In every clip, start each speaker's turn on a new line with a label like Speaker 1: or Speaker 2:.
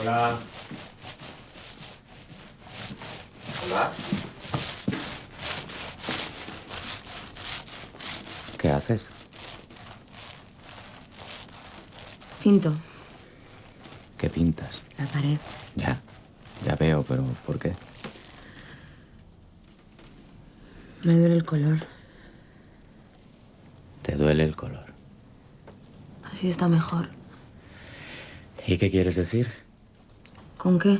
Speaker 1: Hola. Hola. ¿Qué haces?
Speaker 2: Pinto.
Speaker 1: ¿Qué pintas?
Speaker 2: La pared.
Speaker 1: Ya, ya veo, pero ¿por qué?
Speaker 2: Me duele el color.
Speaker 1: Te duele el color.
Speaker 2: Así está mejor.
Speaker 1: ¿Y qué quieres decir?
Speaker 2: ¿Con qué?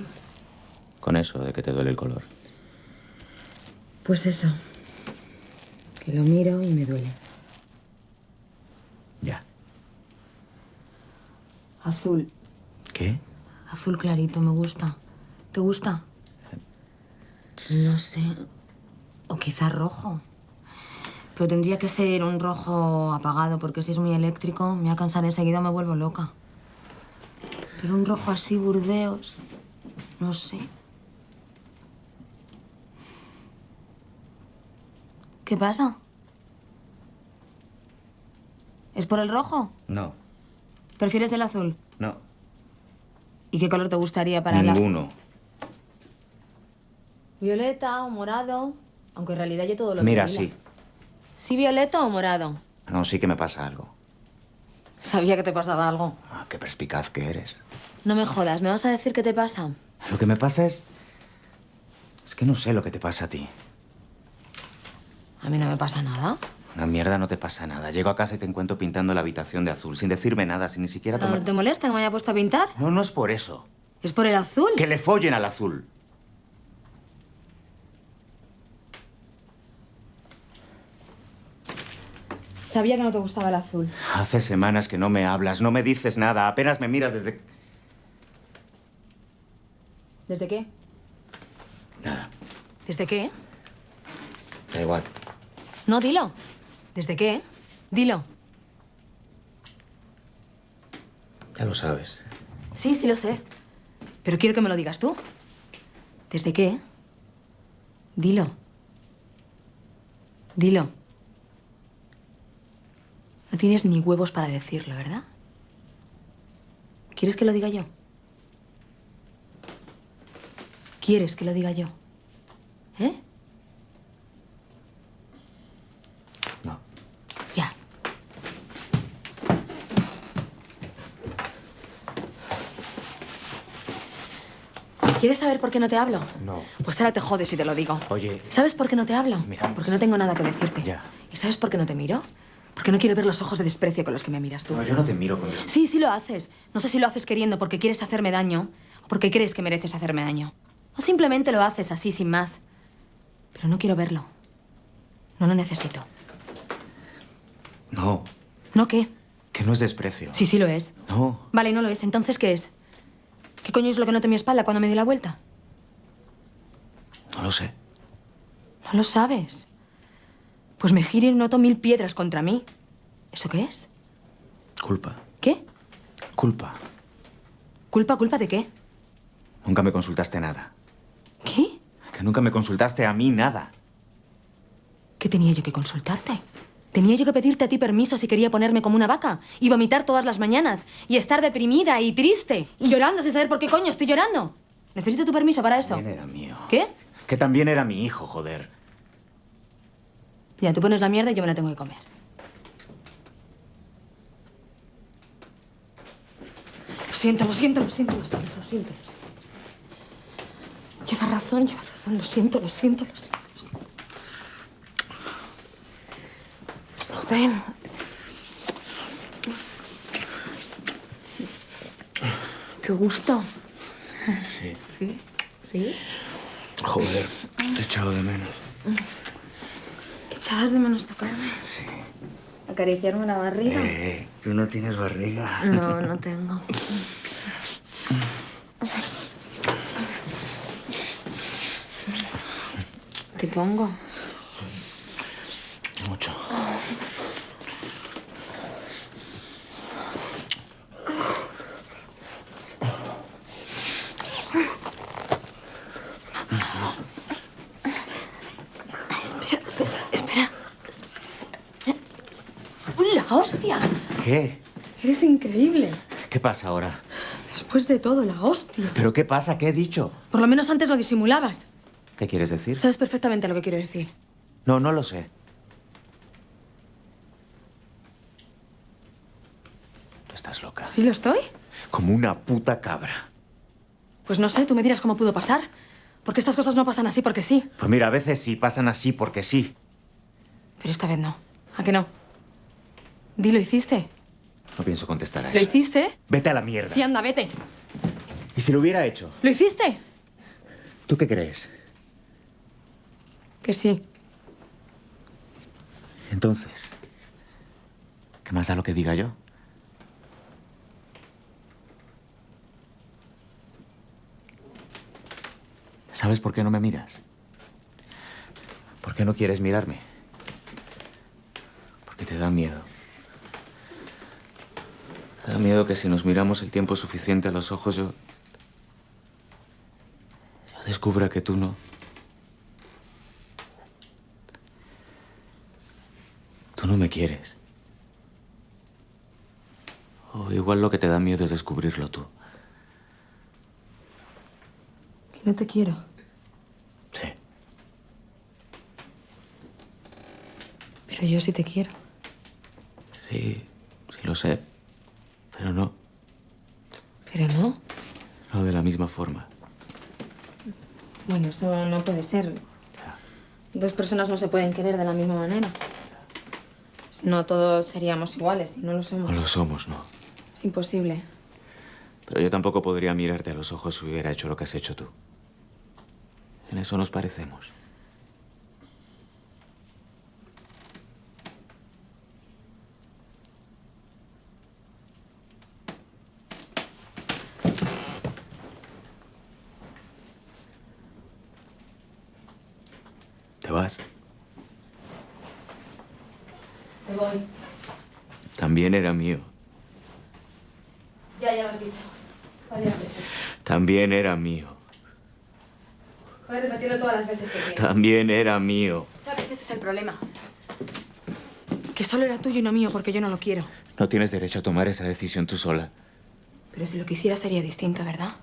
Speaker 1: Con eso de que te duele el color.
Speaker 2: Pues eso. Que lo miro y me duele.
Speaker 1: Ya.
Speaker 2: Azul.
Speaker 1: ¿Qué?
Speaker 2: Azul clarito, me gusta. ¿Te gusta? No sé. O quizá rojo. Pero tendría que ser un rojo apagado, porque si es muy eléctrico, me va a cansar enseguida, me vuelvo loca. Pero un rojo así, burdeos, no sé. ¿Qué pasa? ¿Es por el rojo?
Speaker 1: No,
Speaker 2: ¿Prefieres el azul?
Speaker 1: no.
Speaker 2: ¿Y qué color te gustaría para la...?
Speaker 1: Ninguno.
Speaker 2: Violeta o morado. Aunque en realidad yo todo lo
Speaker 1: Mira, sí.
Speaker 2: ¿Sí violeta o morado?
Speaker 1: No, sí que me pasa algo.
Speaker 2: Sabía que te pasaba algo.
Speaker 1: Ah, qué perspicaz que eres.
Speaker 2: No me jodas, ¿me vas a decir qué te pasa?
Speaker 1: Lo que me pasa es... Es que no sé lo que te pasa a ti.
Speaker 2: A mí no me pasa nada.
Speaker 1: Una mierda no te pasa nada. Llego a casa y te encuentro pintando la habitación de azul, sin decirme nada, sin ni siquiera tomar...
Speaker 2: ¿No ¿Te molesta que me haya puesto a pintar?
Speaker 1: No, no es por eso.
Speaker 2: ¿Es por el azul?
Speaker 1: Que le follen al azul.
Speaker 2: Sabía que no te gustaba el azul.
Speaker 1: Hace semanas que no me hablas, no me dices nada, apenas me miras desde...
Speaker 2: ¿Desde qué?
Speaker 1: Nada,
Speaker 2: ¿Desde qué?
Speaker 1: da igual.
Speaker 2: No, dilo. ¿Desde qué? Dilo.
Speaker 1: Ya lo sabes.
Speaker 2: Sí, sí lo sé. Pero quiero que me lo digas tú. ¿Desde qué? Dilo. Dilo. No tienes ni huevos para decirlo, ¿verdad? ¿Quieres que lo diga yo? ¿Quieres que lo diga yo? ¿Eh?
Speaker 1: No.
Speaker 2: Ya. ¿Quieres saber por qué no te hablo?
Speaker 1: No.
Speaker 2: Pues ahora te jodes si te lo digo.
Speaker 1: Oye.
Speaker 2: ¿Sabes por qué no te hablo?
Speaker 1: Mira.
Speaker 2: Porque no tengo nada que decirte.
Speaker 1: Ya.
Speaker 2: ¿Y sabes por qué no te miro? Porque no quiero ver los ojos de desprecio con los que me miras tú.
Speaker 1: No, yo no te miro con...
Speaker 2: Sí, sí lo haces. No sé si lo haces queriendo porque quieres hacerme daño o porque crees que mereces hacerme daño. O simplemente lo haces así, sin más. Pero no quiero verlo. No lo necesito.
Speaker 1: No,
Speaker 2: ¿No qué?
Speaker 1: que no es desprecio.
Speaker 2: Sí, sí lo es.
Speaker 1: No,
Speaker 2: Vale, no lo es. Entonces, ¿qué es? ¿Qué coño es lo que noté en mi espalda cuando me di la vuelta?
Speaker 1: no lo sé.
Speaker 2: No lo sabes. Pues me giro y noto mil piedras contra mí. ¿Eso qué es?
Speaker 1: Culpa.
Speaker 2: ¿Qué?
Speaker 1: Culpa.
Speaker 2: ¿Culpa, culpa de qué?
Speaker 1: Nunca me consultaste nada.
Speaker 2: ¿Qué?
Speaker 1: Que nunca me consultaste a mí nada.
Speaker 2: ¿Qué tenía yo que consultarte? ¿Tenía yo que pedirte a ti permiso si quería ponerme como una vaca? Y vomitar todas las mañanas. Y estar deprimida y triste. Y llorando sin saber por qué coño estoy llorando. Necesito tu permiso para eso.
Speaker 1: También era mío.
Speaker 2: ¿Qué?
Speaker 1: Que también era mi hijo, joder.
Speaker 2: Ya, tú pones la mierda y yo me la tengo que comer. Lo siento, lo siento, lo siento, lo siento, lo siento. Lo siento. Lleva razón, lleva razón. Lo siento, lo siento, lo siento. Lo siento. ¿Te gustó?
Speaker 1: Sí.
Speaker 2: Sí. ¿Sí?
Speaker 1: Joder, te he echado de menos.
Speaker 2: ¿Echabas de menos tocarme?
Speaker 1: Sí.
Speaker 2: ¿Acariciarme la barriga?
Speaker 1: Eh, tú no tienes barriga.
Speaker 2: No, no tengo. ¿Te pongo?
Speaker 1: Mucho.
Speaker 2: Espera, espera, espera. ¡Uy, la hostia!
Speaker 1: ¿Qué?
Speaker 2: Eres increíble.
Speaker 1: ¿Qué pasa ahora?
Speaker 2: Después de todo, la hostia.
Speaker 1: ¿Pero qué pasa? ¿Qué he dicho?
Speaker 2: Por lo menos antes lo disimulabas.
Speaker 1: ¿Qué quieres decir?
Speaker 2: Sabes perfectamente lo que quiero decir.
Speaker 1: No, no lo sé. Tú estás loca.
Speaker 2: ¿Sí lo estoy?
Speaker 1: Como una puta cabra.
Speaker 2: Pues no sé, tú me dirás cómo pudo pasar. Porque estas cosas no pasan así porque sí.
Speaker 1: Pues mira, a veces sí pasan así porque sí.
Speaker 2: Pero esta vez no. ¿A que no? Di, ¿lo hiciste?
Speaker 1: No pienso contestar a
Speaker 2: ¿Lo
Speaker 1: eso.
Speaker 2: hiciste?
Speaker 1: Vete a la mierda.
Speaker 2: Sí, anda, vete.
Speaker 1: ¿Y si lo hubiera hecho?
Speaker 2: ¿Lo hiciste?
Speaker 1: ¿Tú qué crees?
Speaker 2: Que sí.
Speaker 1: Entonces, ¿qué más da lo que diga yo? ¿Sabes por qué no me miras? ¿Por qué no quieres mirarme? Porque te da miedo. Te da miedo que si nos miramos el tiempo suficiente a los ojos, yo. Yo descubra que tú no. Tú no me quieres. O igual lo que te da miedo es descubrirlo tú.
Speaker 2: Que no te quiero.
Speaker 1: Sí.
Speaker 2: Pero yo sí te quiero.
Speaker 1: Sí, sí lo sé. Pero no,
Speaker 2: Pero no.
Speaker 1: no de la misma forma.
Speaker 2: Bueno, eso no puede ser. Dos personas no se pueden querer de la misma manera. No todos seríamos iguales y no lo somos.
Speaker 1: No lo somos, no.
Speaker 2: Es imposible.
Speaker 1: Pero yo tampoco podría mirarte a los ojos si hubiera hecho lo que has hecho tú. En eso nos parecemos. ¿Te vas?
Speaker 2: Me voy.
Speaker 1: También era mío.
Speaker 2: Ya, ya lo has dicho. Varias veces.
Speaker 1: También era mío.
Speaker 2: Puedes repetirlo todas las veces que quieras.
Speaker 1: También era mío.
Speaker 2: ¿Sabes? Ese es el problema. Que solo era tuyo y no mío porque yo no lo quiero.
Speaker 1: No tienes derecho a tomar esa decisión tú sola.
Speaker 2: Pero si lo quisiera sería distinto, ¿verdad?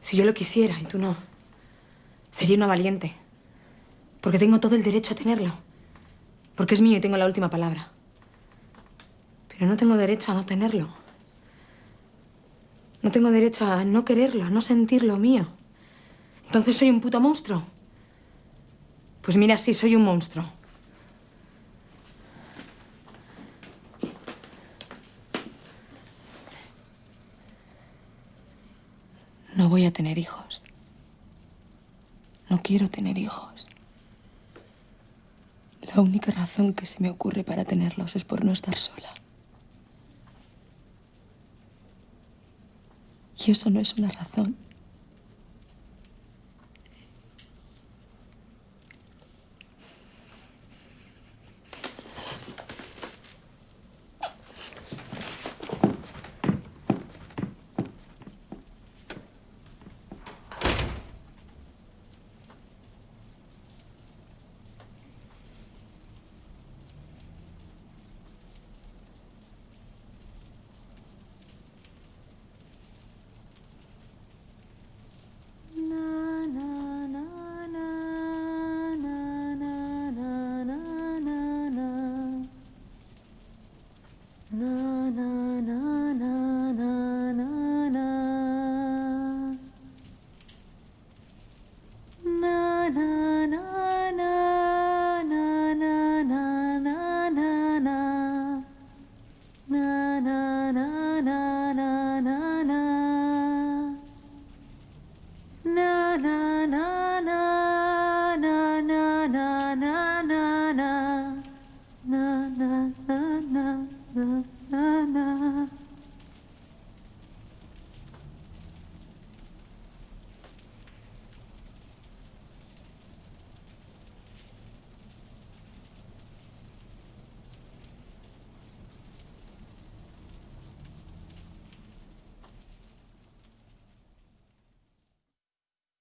Speaker 2: Si yo lo quisiera y tú no, sería una valiente. Porque tengo todo el derecho a tenerlo. Porque es mío y tengo la última palabra. Pero no tengo derecho a no tenerlo. No tengo derecho a no quererlo, a no sentirlo mío. Entonces soy un puto monstruo. Pues mira, sí, soy un monstruo. No voy a tener hijos. No quiero tener hijos. La única razón que se me ocurre para tenerlos es por no estar sola. Y eso no es una razón.